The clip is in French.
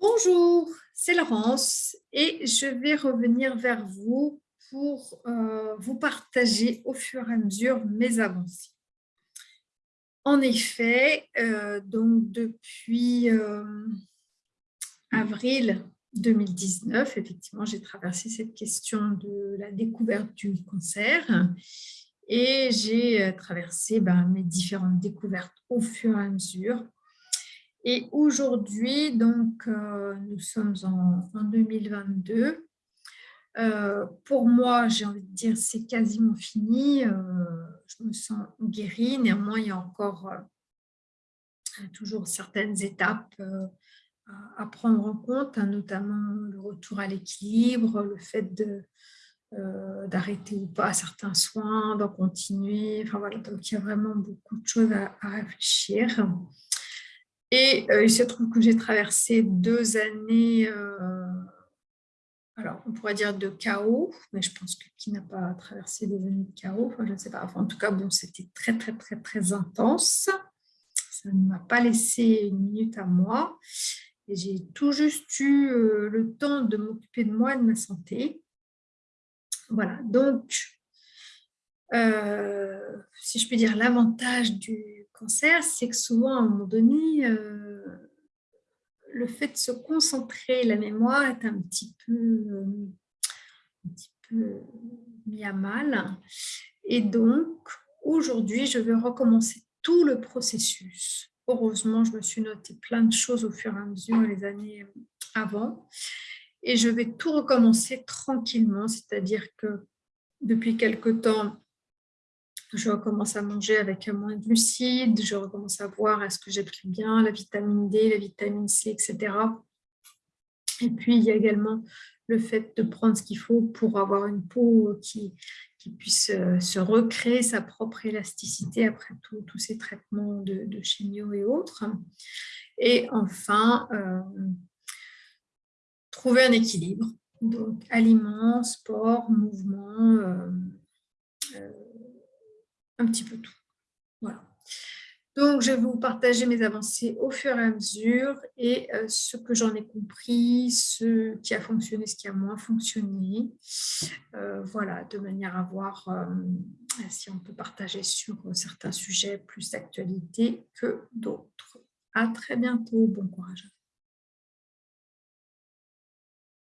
Bonjour, c'est Laurence et je vais revenir vers vous pour euh, vous partager au fur et à mesure mes avancées. En effet, euh, donc depuis euh, avril 2019, effectivement, j'ai traversé cette question de la découverte du cancer et j'ai traversé ben, mes différentes découvertes au fur et à mesure et aujourd'hui, donc, euh, nous sommes en, 2022. Euh, pour moi, j'ai envie de dire, c'est quasiment fini. Euh, je me sens guérie. Néanmoins, il y a encore toujours certaines étapes à, prendre en compte, hein, notamment le retour à l'équilibre, le fait d'arrêter ou pas certains soins, d'en continuer. Enfin, voilà, donc il y a vraiment beaucoup de choses à réfléchir. Et euh, il se trouve que j'ai traversé deux années, euh, alors on pourrait dire de chaos, mais je pense que qui n'a pas traversé des années de chaos, enfin, je ne sais pas, en tout cas, bon, c'était très, très, très, très intense. Ça ne m'a pas laissé une minute à moi. Et j'ai tout juste eu euh, le temps de m'occuper de moi et de ma santé. Voilà, donc, si je peux dire l'avantage du c'est que souvent, à un moment donné, euh, le fait de se concentrer, la mémoire est un petit peu, euh, mis à mal. Et donc, aujourd'hui, je vais recommencer tout le processus. Heureusement, je me suis noté plein de choses au fur et à mesure les années avant. Et je vais tout recommencer tranquillement, c'est-à-dire que depuis quelque temps, je recommence à manger avec moins de glucides, je recommence à voir est-ce que j'ai pris bien la vitamine D, la vitamine C, etc. Et puis, il y a également le fait de prendre ce qu'il faut pour avoir une peau qui, qui puisse euh, se recréer sa propre élasticité après tous ces traitements de, de, chimio et autres. Et enfin, euh, trouver un équilibre. Donc, aliments, sport, mouvement, euh, un petit peu tout. Voilà. Donc, je vais vous partager mes avancées au fur et à mesure et euh, ce que j'en ai compris, ce qui a fonctionné, ce qui a moins fonctionné. Euh, voilà, de manière à voir euh, si on peut partager sur certains sujets plus d'actualité que d'autres. À très bientôt. Bon courage.